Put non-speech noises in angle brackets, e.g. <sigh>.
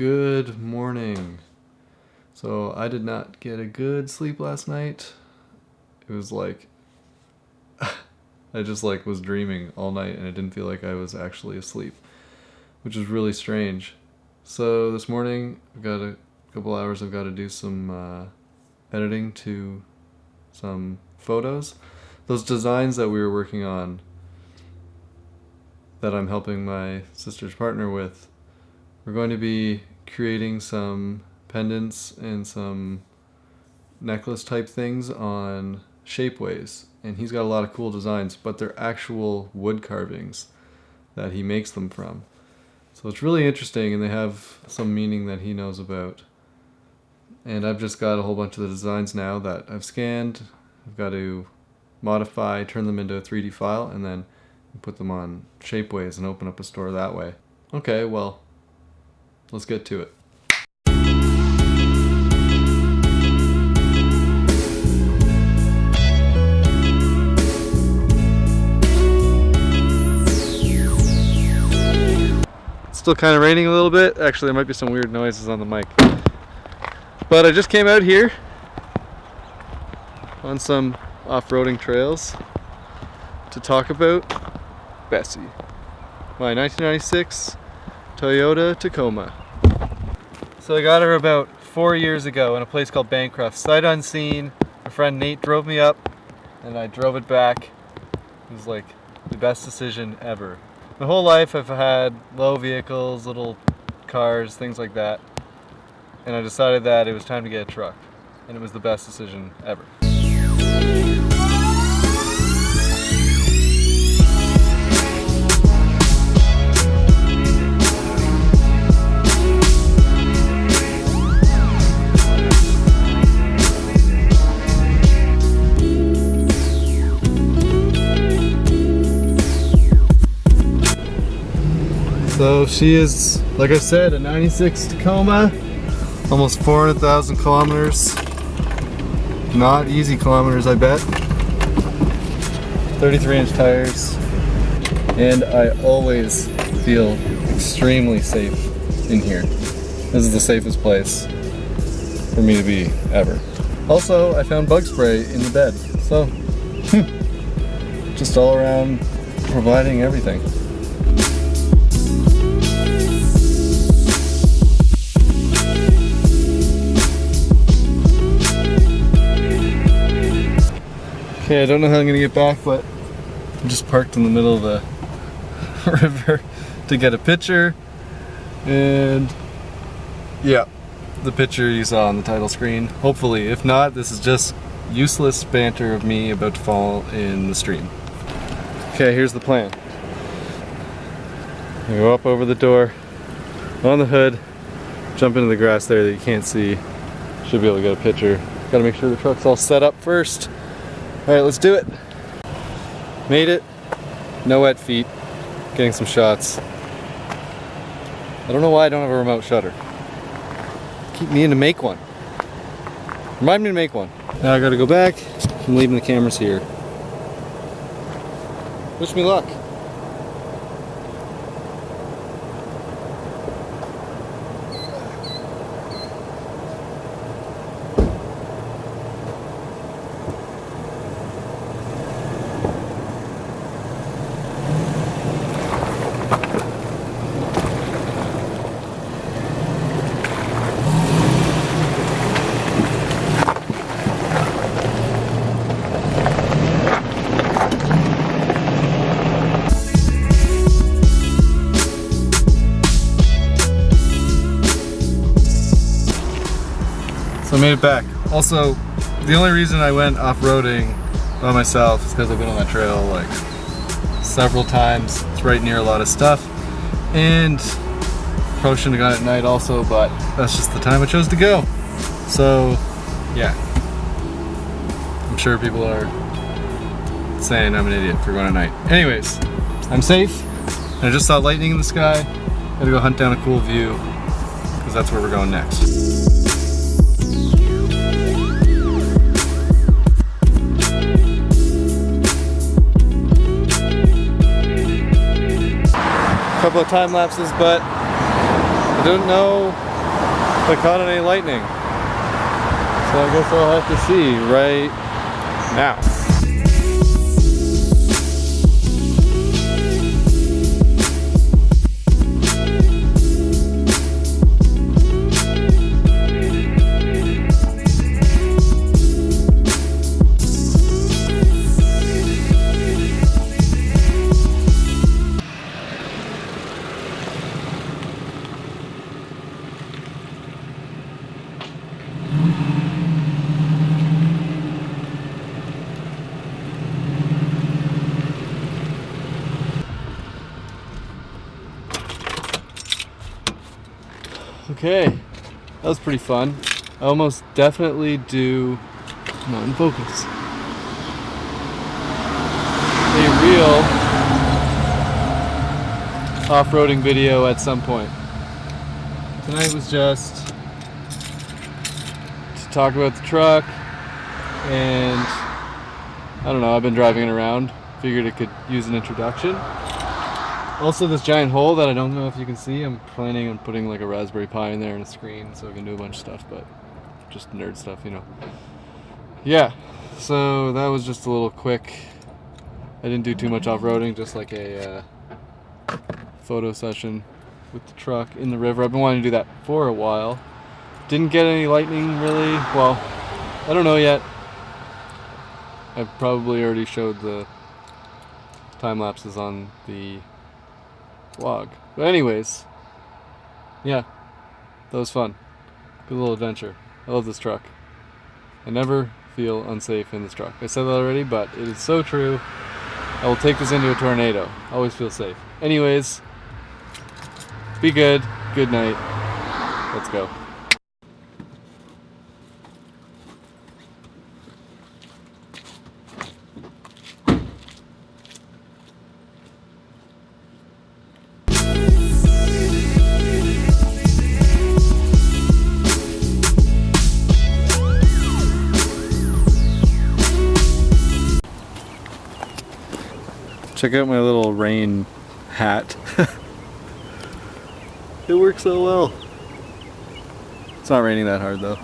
Good morning. So I did not get a good sleep last night. It was like <laughs> I just like was dreaming all night and it didn't feel like I was actually asleep, which is really strange. So this morning I've got a couple hours I've got to do some uh, editing to some photos. Those designs that we were working on that I'm helping my sister's partner with, we're going to be creating some pendants and some necklace type things on Shapeways. And he's got a lot of cool designs, but they're actual wood carvings that he makes them from. So it's really interesting and they have some meaning that he knows about. And I've just got a whole bunch of the designs now that I've scanned. I've got to modify, turn them into a 3D file, and then put them on Shapeways and open up a store that way. Okay, well, let's get to it. still kind of raining a little bit. Actually, there might be some weird noises on the mic. But I just came out here on some off-roading trails to talk about Bessie, my 1996 Toyota Tacoma. So I got her about four years ago in a place called Bancroft. Sight unseen, my friend Nate drove me up and I drove it back. It was like the best decision ever. My whole life I've had low vehicles, little cars, things like that. And I decided that it was time to get a truck. And it was the best decision ever. So she is, like I said, a 96 Tacoma, almost 400,000 kilometers. Not easy kilometers, I bet. 33 inch tires. And I always feel extremely safe in here. This is the safest place for me to be ever. Also, I found bug spray in the bed. So, hmm, just all around providing everything. Okay, I don't know how I'm gonna get back, but I'm just parked in the middle of the <laughs> river to get a picture. And yeah, the picture you saw on the title screen. Hopefully, if not, this is just useless banter of me about to fall in the stream. Okay, here's the plan. I go up over the door, on the hood, jump into the grass there that you can't see. Should be able to get a picture. Gotta make sure the truck's all set up first. All right, let's do it. Made it. No wet feet. Getting some shots. I don't know why I don't have a remote shutter. Keep meaning to make one. Remind me to make one. Now I gotta go back. I'm leaving the cameras here. Wish me luck. So I made it back. Also, the only reason I went off-roading by myself is because I've been on that trail like several times. It's right near a lot of stuff. And probably shouldn't have gone at night also, but that's just the time I chose to go. So, yeah. I'm sure people are saying I'm an idiot for going at night. Anyways, I'm safe. I just saw lightning in the sky. Gotta go hunt down a cool view because that's where we're going next. Couple of time lapses, but I don't know if I caught any lightning. So I guess I'll have to see right now. Okay, that was pretty fun. I almost definitely do, not in focus. A real off-roading video at some point. Tonight was just to talk about the truck and I don't know, I've been driving it around. Figured it could use an introduction. Also this giant hole that I don't know if you can see, I'm planning on putting like a Raspberry Pi in there and a screen so I can do a bunch of stuff, but just nerd stuff, you know. Yeah, so that was just a little quick, I didn't do too much off-roading, just like a uh, photo session with the truck in the river. I've been wanting to do that for a while. Didn't get any lightning really, well, I don't know yet. I've probably already showed the time lapses on the vlog. But anyways, yeah, that was fun. Good little adventure. I love this truck. I never feel unsafe in this truck. I said that already, but it is so true. I will take this into a tornado. Always feel safe. Anyways, be good. Good night. Let's go. Check out my little rain hat. <laughs> it works so well. It's not raining that hard though.